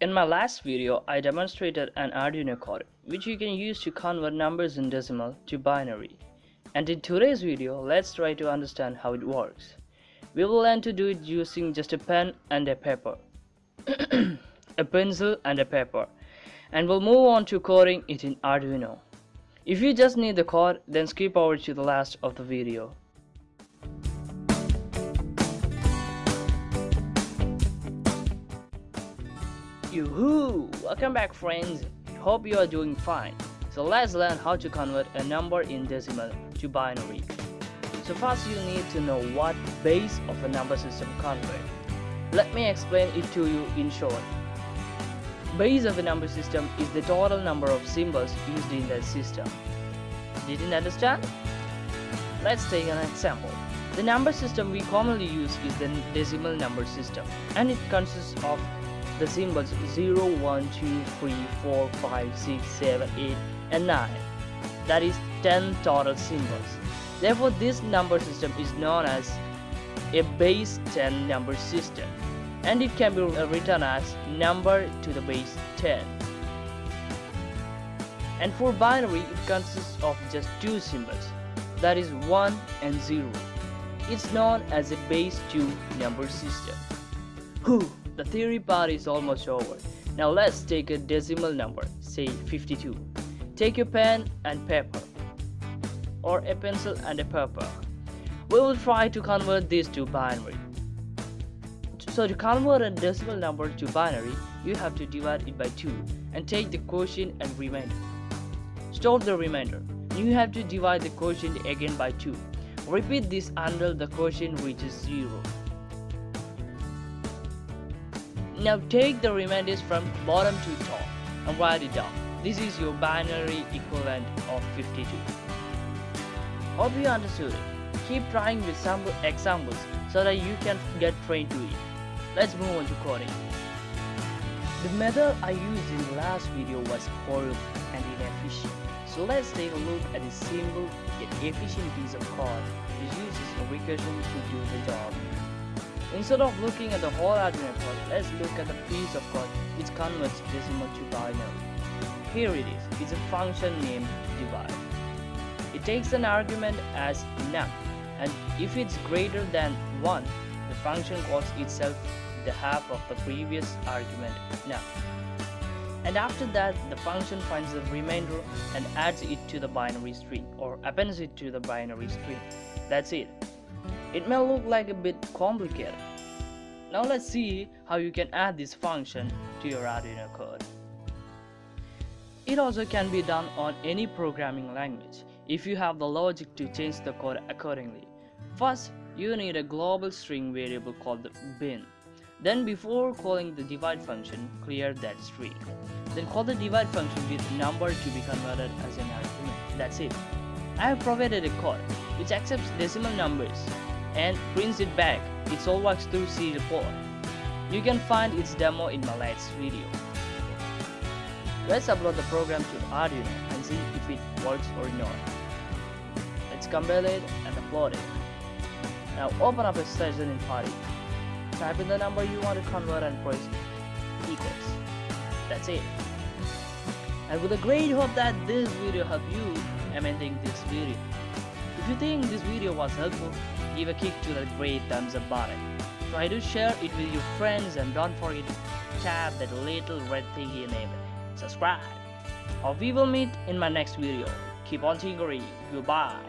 In my last video, I demonstrated an Arduino code which you can use to convert numbers in decimal to binary. And in today's video, let's try to understand how it works. We will learn to do it using just a pen and a paper. a pencil and a paper. And we'll move on to coding it in Arduino. If you just need the code, then skip over to the last of the video. Yoo-hoo! Welcome back friends, hope you are doing fine. So let's learn how to convert a number in decimal to binary. So first you need to know what base of a number system convert. Let me explain it to you in short. Base of a number system is the total number of symbols used in that system. Didn't understand? Let's take an example. The number system we commonly use is the decimal number system and it consists of the symbols 0, 1, 2, 3, 4, 5, 6, 7, 8 and 9. That is 10 total symbols. Therefore, this number system is known as a base 10 number system and it can be written as number to the base 10. And for binary, it consists of just two symbols, that is 1 and 0. It's known as a base 2 number system. Whew, the theory part is almost over. Now let's take a decimal number, say 52. Take your pen and paper or a pencil and a paper. We will try to convert this to binary. So to convert a decimal number to binary, you have to divide it by 2 and take the quotient and remainder. Store the remainder. You have to divide the quotient again by 2. Repeat this until the quotient reaches 0. Now take the remainders from bottom to top and write it down. This is your binary equivalent of 52. Hope you understood it. Keep trying with some examples so that you can get trained to it. Let's move on to coding. The method I used in the last video was horrible and inefficient. So let's take a look at a simple yet efficient piece of code which uses a recursion to do the job. Instead of looking at the whole Arduino code, let's look at the piece of code which converts decimal to binary. Here it is, it's a function named divide. It takes an argument as num, and if it's greater than 1, the function calls itself the half of the previous argument num. And after that, the function finds the remainder and adds it to the binary string or appends it to the binary string. That's it. It may look like a bit complicated. Now let's see how you can add this function to your Arduino code. It also can be done on any programming language if you have the logic to change the code accordingly. First, you need a global string variable called bin. Then before calling the divide function, clear that string. Then call the divide function with number to be converted as an argument. That's it. I have provided a code which accepts decimal numbers and prints it back. It all works through serial port. You can find its demo in my last video. Let's upload the program to Arduino and see if it works or not. Let's compile it and upload it. Now open up a session in PuTTY. Type in the number you want to convert and press equals. That's it. And with a great hope that this video helped you amending this video. If you think this video was helpful, give a kick to the great thumbs up button. Try to share it with your friends and don't forget to tap that little red thingy name. Subscribe. Or we will meet in my next video. Keep on tinkering. Goodbye.